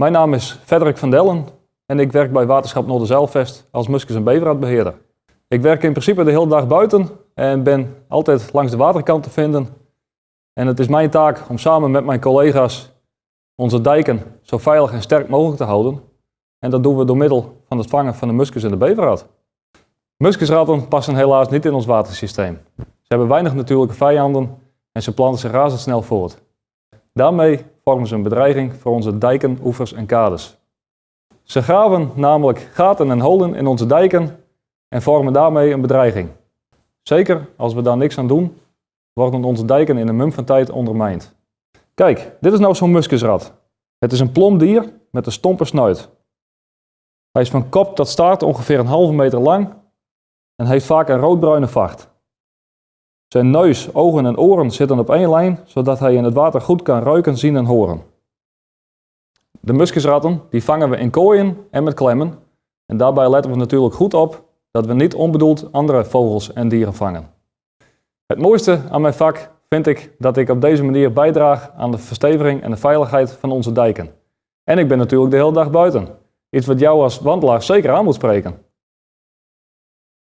Mijn naam is Frederik van Dellen en ik werk bij Waterschap Noorderzeilvest als muskus- en beverraadbeheerder. Ik werk in principe de hele dag buiten en ben altijd langs de waterkant te vinden. En het is mijn taak om samen met mijn collega's onze dijken zo veilig en sterk mogelijk te houden. En dat doen we door middel van het vangen van de muskus en de beverraad. Muskusratten passen helaas niet in ons watersysteem. Ze hebben weinig natuurlijke vijanden en ze planten zich razendsnel voort. Daarmee vormen ze een bedreiging voor onze dijken, oevers en kades. Ze graven namelijk gaten en holen in onze dijken en vormen daarmee een bedreiging. Zeker als we daar niks aan doen, worden onze dijken in een mum van tijd ondermijnd. Kijk, dit is nou zo'n muskusrat. Het is een plom dier met een stompe snuit. Hij is van kop tot staart ongeveer een halve meter lang en heeft vaak een roodbruine vacht. Zijn neus, ogen en oren zitten op één lijn, zodat hij in het water goed kan ruiken, zien en horen. De muskusratten die vangen we in kooien en met klemmen. En daarbij letten we natuurlijk goed op dat we niet onbedoeld andere vogels en dieren vangen. Het mooiste aan mijn vak vind ik dat ik op deze manier bijdraag aan de versteviging en de veiligheid van onze dijken. En ik ben natuurlijk de hele dag buiten. Iets wat jou als wandelaar zeker aan moet spreken.